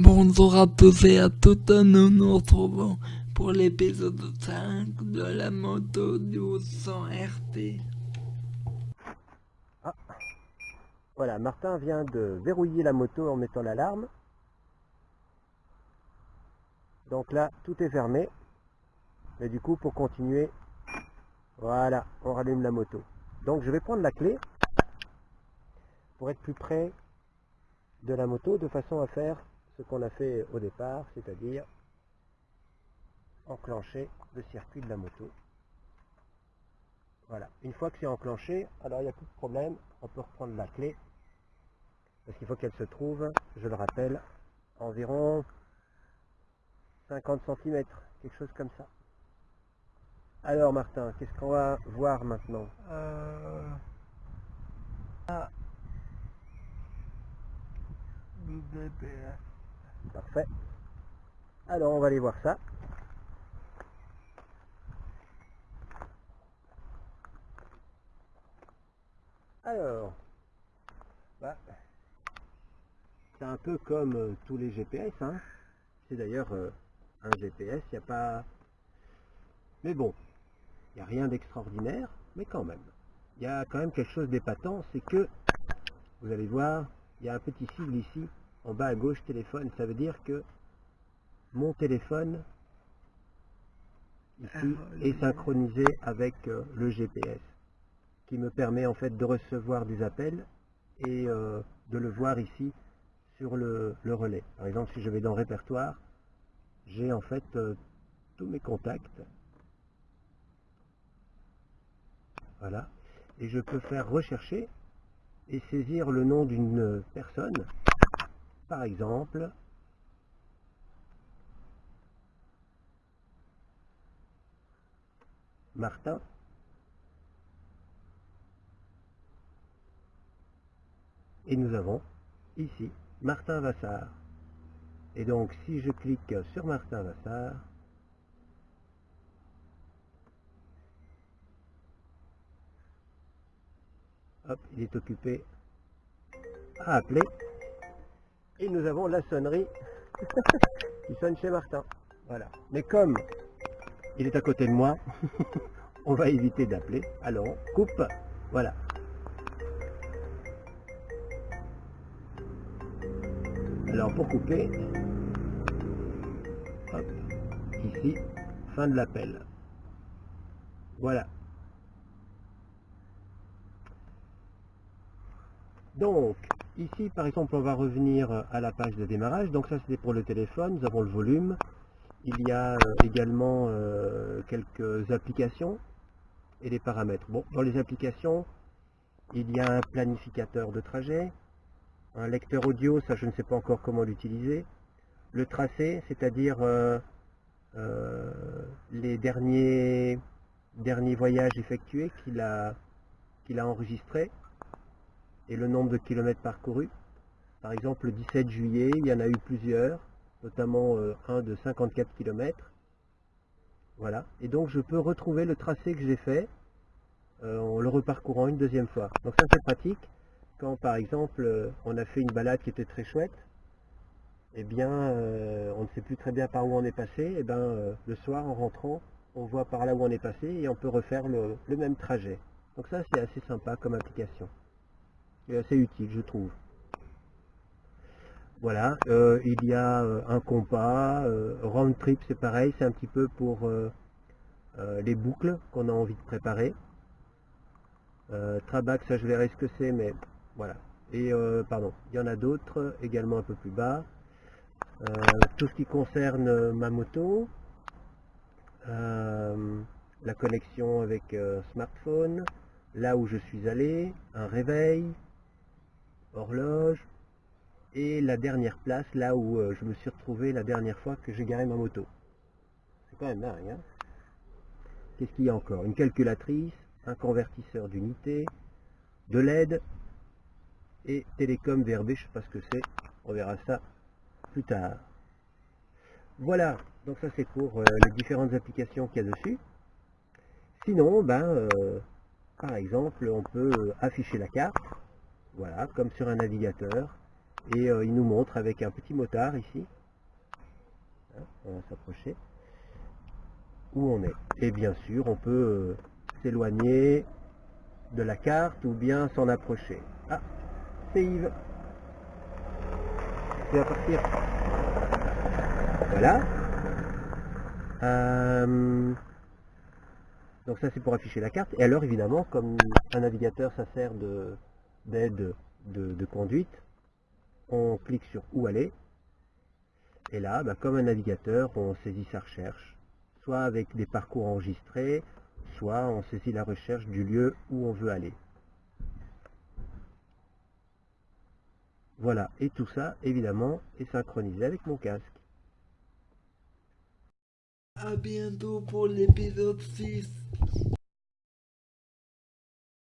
Bonjour à tous et à toutes, nous nous retrouvons pour l'épisode 5 de la moto du 100 RT. Ah. Voilà, Martin vient de verrouiller la moto en mettant l'alarme. Donc là, tout est fermé. Mais du coup, pour continuer, voilà, on rallume la moto. Donc je vais prendre la clé pour être plus près de la moto de façon à faire ce qu'on a fait au départ, c'est-à-dire enclencher le circuit de la moto. Voilà, une fois que c'est enclenché, alors il n'y a plus de problème, on peut reprendre la clé, parce qu'il faut qu'elle se trouve, je le rappelle, environ 50 cm, quelque chose comme ça. Alors Martin, qu'est-ce qu'on va voir maintenant? Euh... Parfait. Alors on va aller voir ça. Alors, bah, c'est un peu comme euh, tous les GPS. Hein. C'est d'ailleurs euh, un GPS, il n'y a pas... Mais bon, il n'y a rien d'extraordinaire, mais quand même. Il y a quand même quelque chose d'épatant, c'est que, vous allez voir, il y a un petit sigle ici, en bas à gauche, téléphone. Ça veut dire que mon téléphone, ici, est synchronisé avec euh, le GPS, qui me permet en fait de recevoir des appels et euh, de le voir ici sur le, le relais. Par exemple, si je vais dans répertoire, j'ai en fait euh, tous mes contacts. Voilà. Et je peux faire rechercher et saisir le nom d'une personne. Par exemple, Martin. Et nous avons ici Martin Vassar. Et donc si je clique sur Martin Vassar, hop, il est occupé à appeler. Et nous avons la sonnerie qui sonne chez Martin. Voilà. Mais comme il est à côté de moi, on va éviter d'appeler. Alors, on coupe. Voilà. Alors, pour couper, hop, ici, fin de l'appel. Voilà. Donc, ici, par exemple, on va revenir à la page de démarrage. Donc ça, c'était pour le téléphone. Nous avons le volume. Il y a euh, également euh, quelques applications et les paramètres. Bon, dans les applications, il y a un planificateur de trajet, un lecteur audio, ça je ne sais pas encore comment l'utiliser, le tracé, c'est-à-dire euh, les derniers, derniers voyages effectués qu'il a, qu'il a enregistrés, et le nombre de kilomètres parcourus. Par exemple, le 17 juillet, il y en a eu plusieurs, notamment euh, un de 54 km. Voilà. Et donc, je peux retrouver le tracé que j'ai fait euh, en le reparcourant une deuxième fois. Donc, ça, c'est pratique. Quand, par exemple, euh, on a fait une balade qui était très chouette, eh bien, on ne sait plus très bien par où on est passé. Et eh bien, le soir, en rentrant, on voit par là où on est passé et on peut refaire le, le même trajet. Donc ça, c'est assez sympa comme application assez utile, je trouve. Voilà, euh, il y a euh, un compas, euh, round trip c'est pareil, c'est un petit peu pour les boucles qu'on a envie de préparer. Trabac, ça je verrai ce que c'est, mais voilà. Et pardon, il y en a d'autres également un peu plus bas. tout ce qui concerne ma moto, la connexion avec smartphone, là où je suis allé, un réveil, horloge, et la dernière place, là où euh, je me suis retrouvé la dernière fois que j'ai garé ma moto. C'est quand même dingue, hein Qu'est-ce qu'il y a encore? Une calculatrice, un convertisseur d'unité, de LED, et télécom VRB, je sais pas ce que c'est, on verra ça plus tard. Voilà, donc ça c'est pour euh, les différentes applications qu'il y a dessus. Sinon, ben, euh, par exemple, on peut afficher la carte, voilà, comme sur un navigateur. Et euh, il nous montre avec un petit motard ici, Hein, on va s'approcher, où on est. Et bien sûr, on peut euh, s'éloigner de la carte ou bien s'en approcher. Ah, c'est Yves. Tu vas partir. Voilà. Euh, donc ça c'est pour afficher la carte. Et alors évidemment, comme un navigateur ça sert de- d'aide de, conduite, on clique sur où aller. Et là, bah, comme un navigateur, on saisit sa recherche. Soit avec des parcours enregistrés, soit on saisit la recherche du lieu où on veut aller. Voilà, et tout ça, évidemment, est synchronisé avec mon casque. À bientôt pour l'épisode 6.